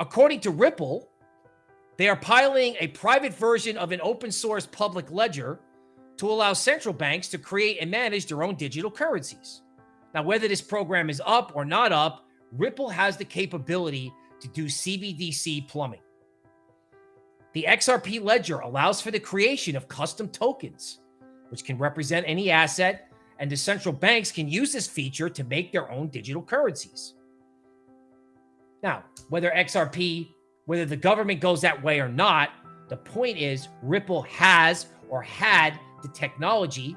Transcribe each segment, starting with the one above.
According to Ripple, they are piloting a private version of an open source public ledger to allow central banks to create and manage their own digital currencies. Now, whether this program is up or not up, Ripple has the capability to do CBDC plumbing. The XRP ledger allows for the creation of custom tokens, which can represent any asset, and the central banks can use this feature to make their own digital currencies. Now, whether XRP, whether the government goes that way or not, the point is Ripple has or had the technology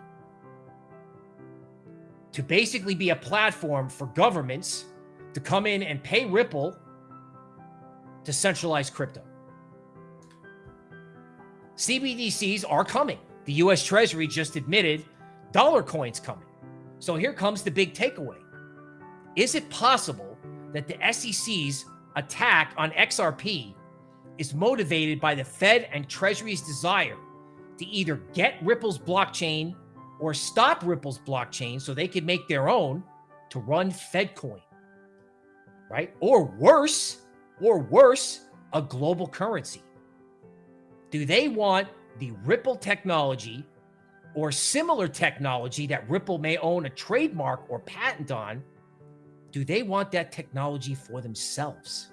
to basically be a platform for governments to come in and pay Ripple to centralize crypto. CBDCs are coming. The US Treasury just admitted dollar coins coming. So here comes the big takeaway. Is it possible that the SEC's attack on XRP is motivated by the Fed and Treasury's desire to either get Ripple's blockchain or stop Ripple's blockchain so they could make their own to run FedCoin, right? Or worse, or worse, a global currency. Do they want the Ripple technology or similar technology that Ripple may own a trademark or patent on? Do they want that technology for themselves?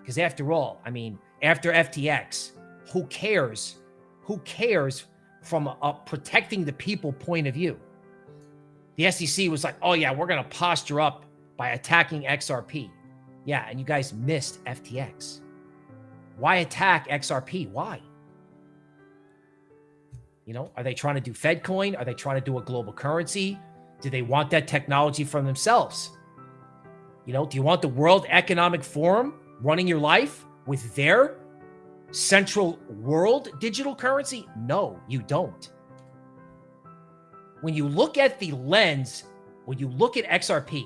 Because after all, I mean, after FTX, who cares? Who cares from a, protecting the people point of view? The SEC was like, oh, yeah, we're going to posture up by attacking XRP. Yeah, and you guys missed FTX. Why attack XRP? Why? You know, are they trying to do FedCoin? Are they trying to do a global currency? Do they want that technology from themselves? You know, do you want the World Economic Forum running your life with their central world digital currency? No, you don't. When you look at the lens, when you look at XRP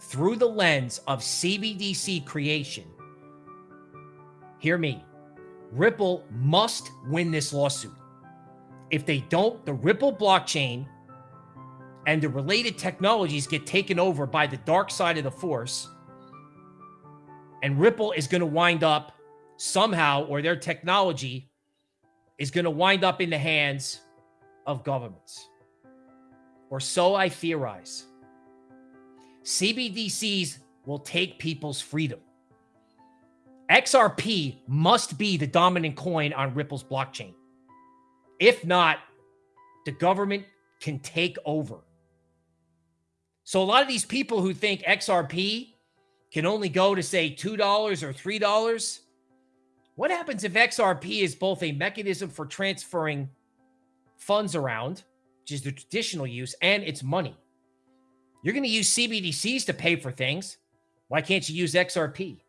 through the lens of CBDC creation, hear me. Ripple must win this lawsuit. If they don't, the Ripple blockchain and the related technologies get taken over by the dark side of the force. And Ripple is going to wind up somehow, or their technology is going to wind up in the hands of governments. Or so I theorize. CBDCs will take people's freedom. XRP must be the dominant coin on Ripple's blockchain. If not, the government can take over. So a lot of these people who think XRP can only go to say $2 or $3, what happens if XRP is both a mechanism for transferring funds around, which is the traditional use, and it's money? You're going to use CBDCs to pay for things. Why can't you use XRP?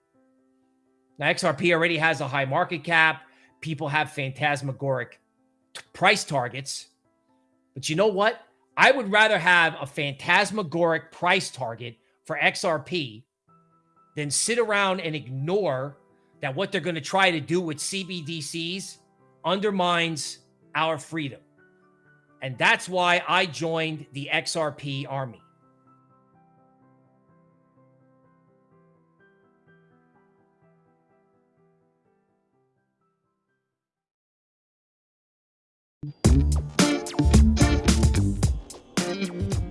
Now, XRP already has a high market cap. People have phantasmagoric price targets. But you know what? I would rather have a phantasmagoric price target for XRP than sit around and ignore that what they're going to try to do with CBDCs undermines our freedom. And that's why I joined the XRP army. Thank you. Mm-hmm.